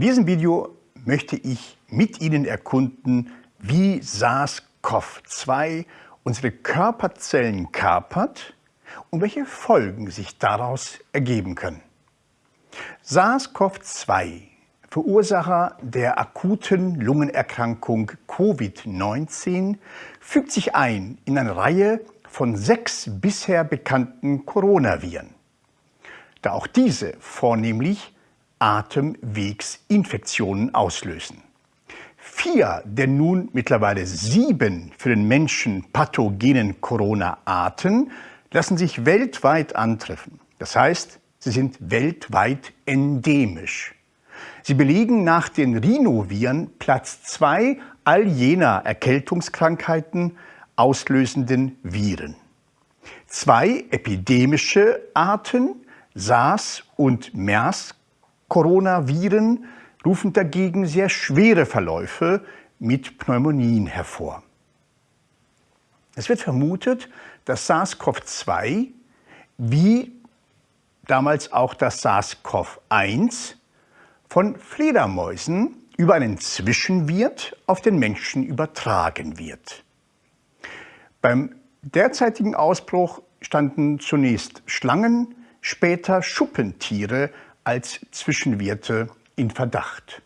In diesem Video möchte ich mit Ihnen erkunden, wie SARS-CoV-2 unsere Körperzellen kapert und welche Folgen sich daraus ergeben können. SARS-CoV-2, Verursacher der akuten Lungenerkrankung Covid-19, fügt sich ein in eine Reihe von sechs bisher bekannten Coronaviren. Da auch diese vornehmlich Atemwegsinfektionen auslösen. Vier der nun mittlerweile sieben für den Menschen pathogenen Corona-Arten lassen sich weltweit antreffen. Das heißt, sie sind weltweit endemisch. Sie belegen nach den Rhinoviren Platz zwei all jener Erkältungskrankheiten auslösenden Viren. Zwei epidemische Arten, SARS und MERS Coronaviren, rufen dagegen sehr schwere Verläufe mit Pneumonien hervor. Es wird vermutet, dass SARS-CoV-2 wie damals auch das SARS-CoV-1 von Fledermäusen über einen Zwischenwirt auf den Menschen übertragen wird. Beim derzeitigen Ausbruch standen zunächst Schlangen, später Schuppentiere als Zwischenwirte in Verdacht.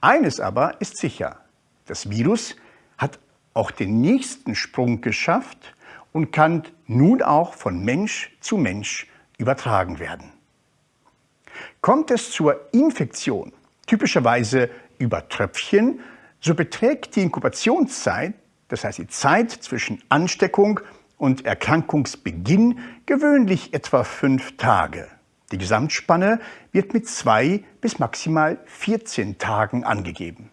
Eines aber ist sicher, das Virus hat auch den nächsten Sprung geschafft und kann nun auch von Mensch zu Mensch übertragen werden. Kommt es zur Infektion, typischerweise über Tröpfchen, so beträgt die Inkubationszeit, das heißt die Zeit zwischen Ansteckung und Erkrankungsbeginn, gewöhnlich etwa fünf Tage. Die Gesamtspanne wird mit zwei bis maximal 14 Tagen angegeben.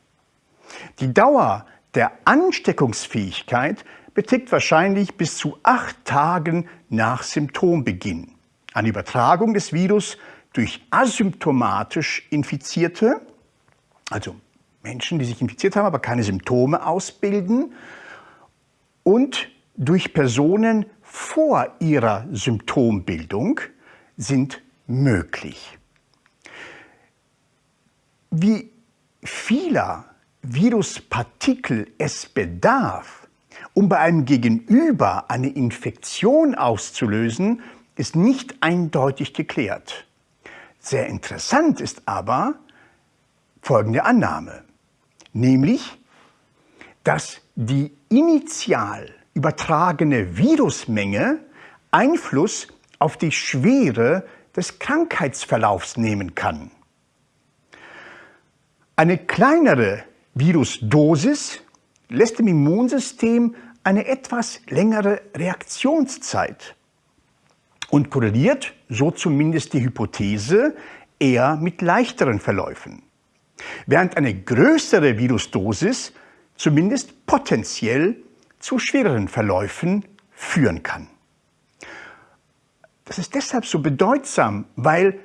Die Dauer der Ansteckungsfähigkeit beträgt wahrscheinlich bis zu acht Tagen nach Symptombeginn. Eine Übertragung des Virus durch asymptomatisch Infizierte, also Menschen, die sich infiziert haben, aber keine Symptome ausbilden, und durch Personen vor ihrer Symptombildung sind möglich. Wie vieler Viruspartikel es bedarf, um bei einem Gegenüber eine Infektion auszulösen, ist nicht eindeutig geklärt. Sehr interessant ist aber folgende Annahme, nämlich, dass die initial übertragene Virusmenge Einfluss auf die Schwere des Krankheitsverlaufs nehmen kann. Eine kleinere Virusdosis lässt dem Immunsystem eine etwas längere Reaktionszeit und korreliert, so zumindest die Hypothese, eher mit leichteren Verläufen, während eine größere Virusdosis zumindest potenziell zu schwereren Verläufen führen kann. Das ist deshalb so bedeutsam, weil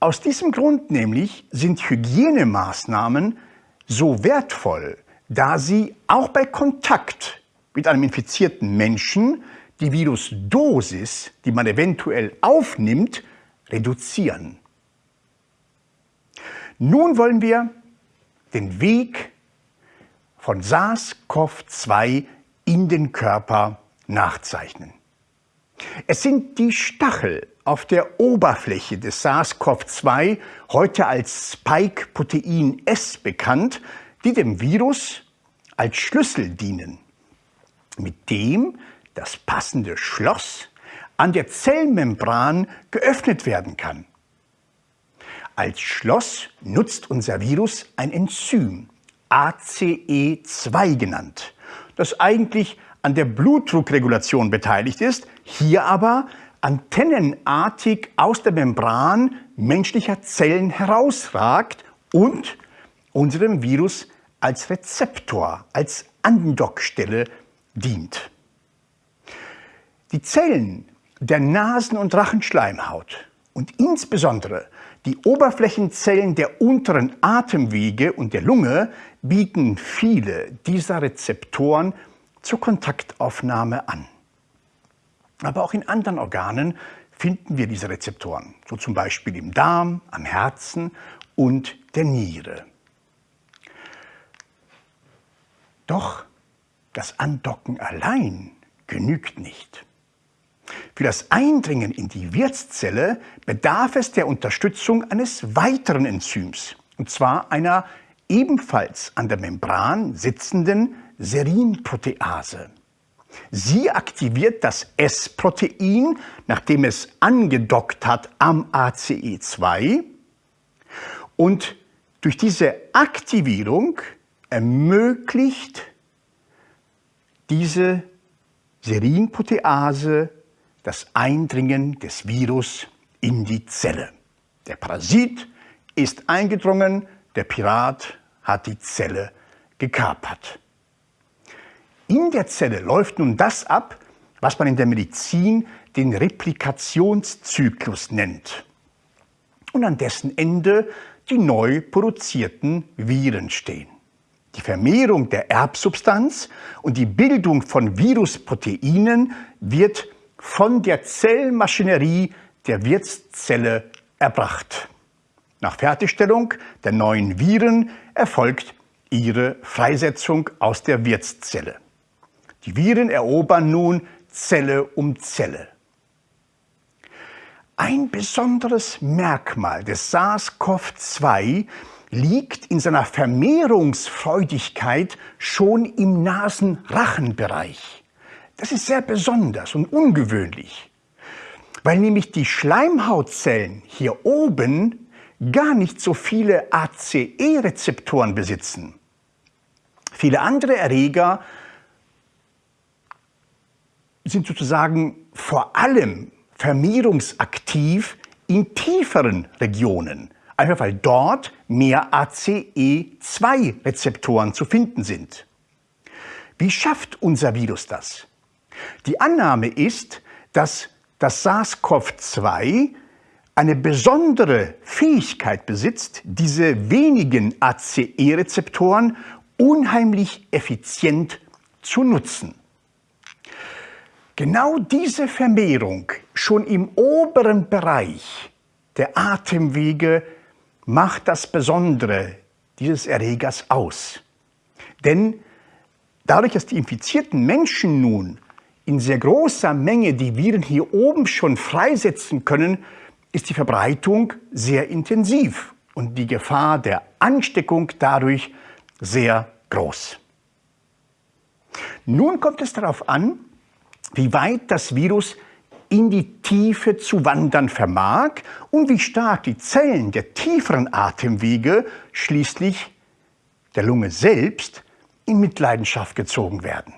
aus diesem Grund nämlich sind Hygienemaßnahmen so wertvoll, da sie auch bei Kontakt mit einem infizierten Menschen die Virusdosis, die man eventuell aufnimmt, reduzieren. Nun wollen wir den Weg von SARS-CoV-2 in den Körper nachzeichnen. Es sind die Stachel auf der Oberfläche des SARS-CoV-2, heute als Spike-Protein S bekannt, die dem Virus als Schlüssel dienen, mit dem das passende Schloss an der Zellmembran geöffnet werden kann. Als Schloss nutzt unser Virus ein Enzym, ACE2 genannt, das eigentlich an der Blutdruckregulation beteiligt ist, hier aber antennenartig aus der Membran menschlicher Zellen herausragt und unserem Virus als Rezeptor, als Andockstelle dient. Die Zellen der Nasen- und Rachenschleimhaut und insbesondere die Oberflächenzellen der unteren Atemwege und der Lunge bieten viele dieser Rezeptoren zur Kontaktaufnahme an. Aber auch in anderen Organen finden wir diese Rezeptoren, so zum Beispiel im Darm, am Herzen und der Niere. Doch das Andocken allein genügt nicht. Für das Eindringen in die Wirtszelle bedarf es der Unterstützung eines weiteren Enzyms, und zwar einer ebenfalls an der Membran sitzenden Serinprotease. Sie aktiviert das S-Protein, nachdem es angedockt hat am ACE2. Und durch diese Aktivierung ermöglicht diese Serinprotease das Eindringen des Virus in die Zelle. Der Parasit ist eingedrungen, der Pirat hat die Zelle gekapert. In der Zelle läuft nun das ab, was man in der Medizin den Replikationszyklus nennt. Und an dessen Ende die neu produzierten Viren stehen. Die Vermehrung der Erbsubstanz und die Bildung von Virusproteinen wird von der Zellmaschinerie der Wirtszelle erbracht. Nach Fertigstellung der neuen Viren erfolgt ihre Freisetzung aus der Wirtszelle. Die Viren erobern nun Zelle um Zelle. Ein besonderes Merkmal des SARS-CoV-2 liegt in seiner Vermehrungsfreudigkeit schon im Nasenrachenbereich. Das ist sehr besonders und ungewöhnlich, weil nämlich die Schleimhautzellen hier oben gar nicht so viele ACE-Rezeptoren besitzen. Viele andere Erreger sind sozusagen vor allem vermehrungsaktiv in tieferen Regionen, einfach weil dort mehr ACE2-Rezeptoren zu finden sind. Wie schafft unser Virus das? Die Annahme ist, dass das SARS-CoV-2 eine besondere Fähigkeit besitzt, diese wenigen ACE-Rezeptoren unheimlich effizient zu nutzen. Genau diese Vermehrung schon im oberen Bereich der Atemwege macht das Besondere dieses Erregers aus. Denn dadurch, dass die infizierten Menschen nun in sehr großer Menge die Viren hier oben schon freisetzen können, ist die Verbreitung sehr intensiv und die Gefahr der Ansteckung dadurch sehr groß. Nun kommt es darauf an, wie weit das Virus in die Tiefe zu wandern vermag und wie stark die Zellen der tieferen Atemwege schließlich der Lunge selbst in Mitleidenschaft gezogen werden.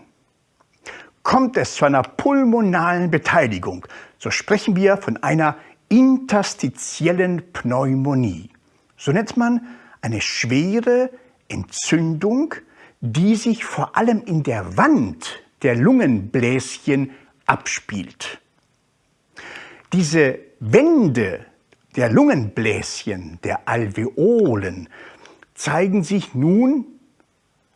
Kommt es zu einer pulmonalen Beteiligung, so sprechen wir von einer interstitiellen Pneumonie. So nennt man eine schwere Entzündung, die sich vor allem in der Wand der Lungenbläschen abspielt. Diese Wände der Lungenbläschen, der Alveolen, zeigen sich nun,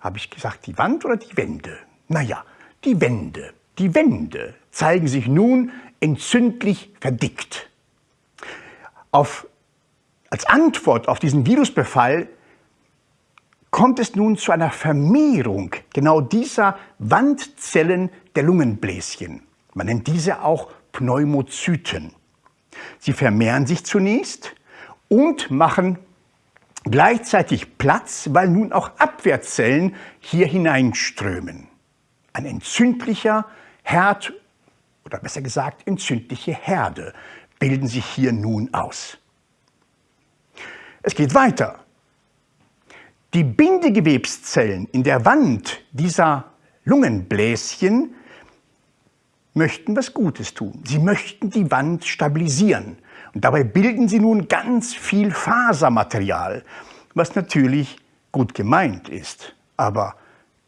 habe ich gesagt, die Wand oder die Wände? Naja, die Wände. Die Wände zeigen sich nun entzündlich verdickt. Auf, als Antwort auf diesen Virusbefall kommt es nun zu einer Vermehrung genau dieser Wandzellen der Lungenbläschen. Man nennt diese auch Pneumozyten. Sie vermehren sich zunächst und machen gleichzeitig Platz, weil nun auch Abwehrzellen hier hineinströmen. Ein entzündlicher Herd oder besser gesagt entzündliche Herde bilden sich hier nun aus. Es geht weiter. Die Bindegewebszellen in der Wand dieser Lungenbläschen möchten was Gutes tun. Sie möchten die Wand stabilisieren. Und dabei bilden sie nun ganz viel Fasermaterial, was natürlich gut gemeint ist, aber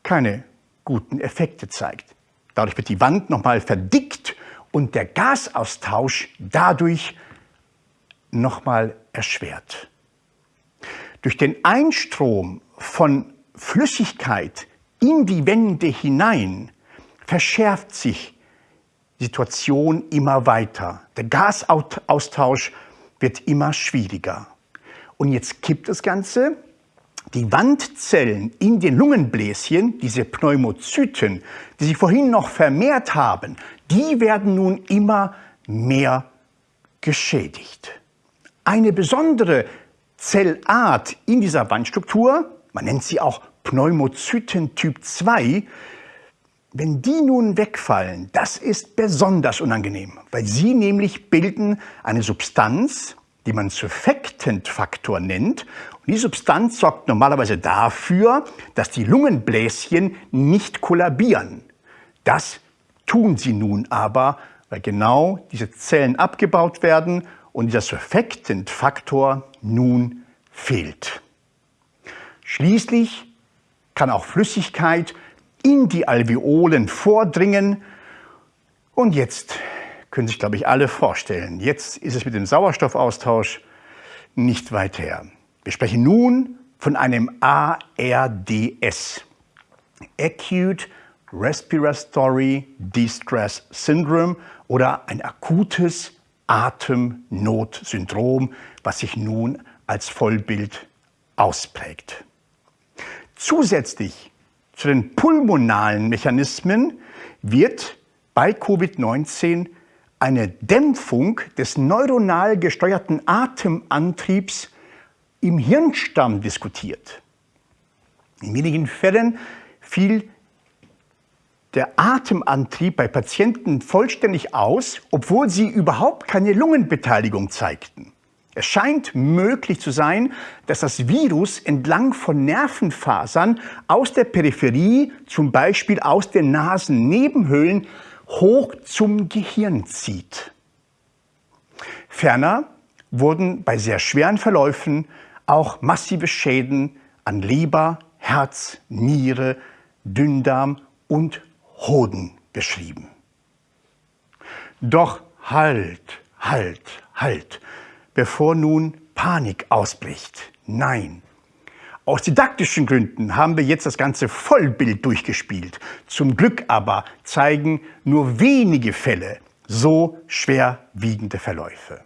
keine guten Effekte zeigt. Dadurch wird die Wand nochmal verdickt und der Gasaustausch dadurch nochmal erschwert. Durch den Einstrom von Flüssigkeit in die Wände hinein verschärft sich die Situation immer weiter. Der Gasaustausch wird immer schwieriger. Und jetzt kippt das Ganze. Die Wandzellen in den Lungenbläschen, diese Pneumozyten, die sich vorhin noch vermehrt haben, die werden nun immer mehr geschädigt. Eine besondere Zellart in dieser Wandstruktur, man nennt sie auch Pneumozyten Typ 2, wenn die nun wegfallen, das ist besonders unangenehm, weil sie nämlich bilden eine Substanz, die man Surfactant-Faktor nennt. Und die Substanz sorgt normalerweise dafür, dass die Lungenbläschen nicht kollabieren. Das tun sie nun aber, weil genau diese Zellen abgebaut werden und dieser Surfactant-Faktor nun fehlt. Schließlich kann auch Flüssigkeit in die Alveolen vordringen. Und jetzt können sich, glaube ich, alle vorstellen, jetzt ist es mit dem Sauerstoffaustausch nicht weit her. Wir sprechen nun von einem ARDS, Acute Respiratory Distress Syndrome oder ein akutes Atemnotsyndrom, was sich nun als Vollbild ausprägt. Zusätzlich zu den pulmonalen Mechanismen wird bei Covid-19 eine Dämpfung des neuronal gesteuerten Atemantriebs im Hirnstamm diskutiert. In wenigen Fällen fiel der Atemantrieb bei Patienten vollständig aus, obwohl sie überhaupt keine Lungenbeteiligung zeigten. Es scheint möglich zu sein, dass das Virus entlang von Nervenfasern aus der Peripherie, zum Beispiel aus den Nasennebenhöhlen, hoch zum Gehirn zieht. Ferner wurden bei sehr schweren Verläufen auch massive Schäden an Leber, Herz, Niere, Dünndarm und Hoden beschrieben. Doch halt, halt, halt bevor nun Panik ausbricht. Nein. Aus didaktischen Gründen haben wir jetzt das ganze Vollbild durchgespielt. Zum Glück aber zeigen nur wenige Fälle so schwerwiegende Verläufe.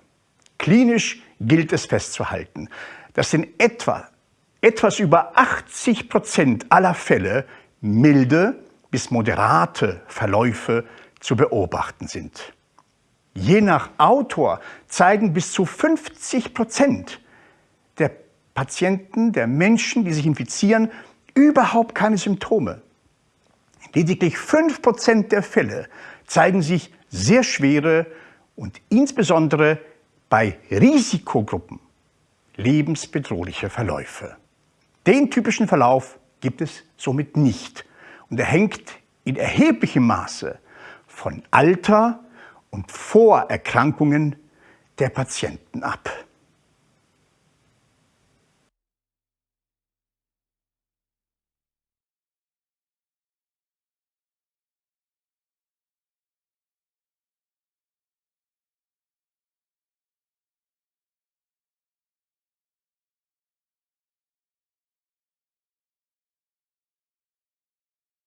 Klinisch gilt es festzuhalten, dass in etwa etwas über 80 Prozent aller Fälle milde bis moderate Verläufe zu beobachten sind. Je nach Autor zeigen bis zu 50 Prozent der Patienten, der Menschen, die sich infizieren, überhaupt keine Symptome. Lediglich 5 Prozent der Fälle zeigen sich sehr schwere und insbesondere bei Risikogruppen lebensbedrohliche Verläufe. Den typischen Verlauf gibt es somit nicht und er hängt in erheblichem Maße von Alter, und Vorerkrankungen der Patienten ab.